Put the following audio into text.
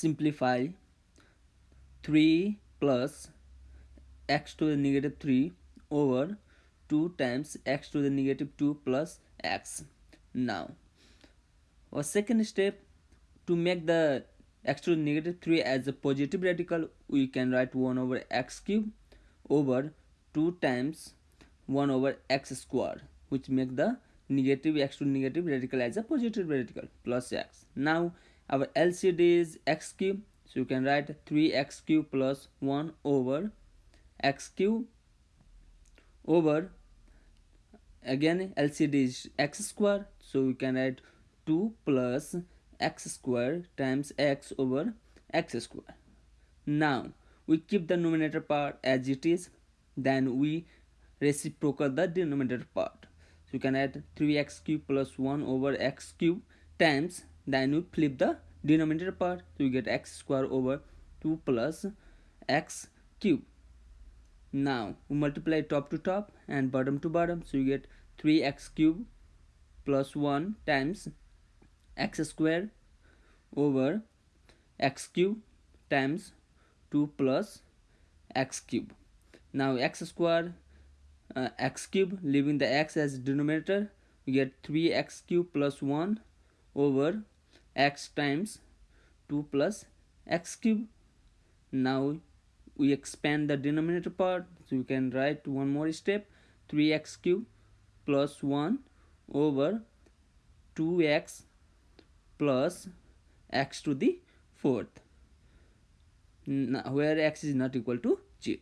simplify 3 plus x to the negative 3 over 2 times x to the negative 2 plus x. Now our second step to make the x to the negative 3 as a positive radical we can write 1 over x cube over 2 times 1 over x square which make the negative x to negative radical as a positive radical plus x. Now our LCD is x cube so you can write 3x cube plus 1 over x cube over again LCD is x square so we can write 2 plus x square times x over x square. Now we keep the numerator part as it is then we reciprocal the denominator part. So you can add 3x cube plus 1 over x cube times then we flip the denominator part so we get x square over 2 plus x cube. Now we multiply top to top and bottom to bottom so you get 3x cube plus 1 times x square over x cube times 2 plus x cube. Now x square uh, x cube leaving the x as denominator we get 3x cube plus 1 over x times 2 plus x cube. Now we expand the denominator part. So you can write one more step 3x cube plus 1 over 2x plus x to the fourth. Where x is not equal to 0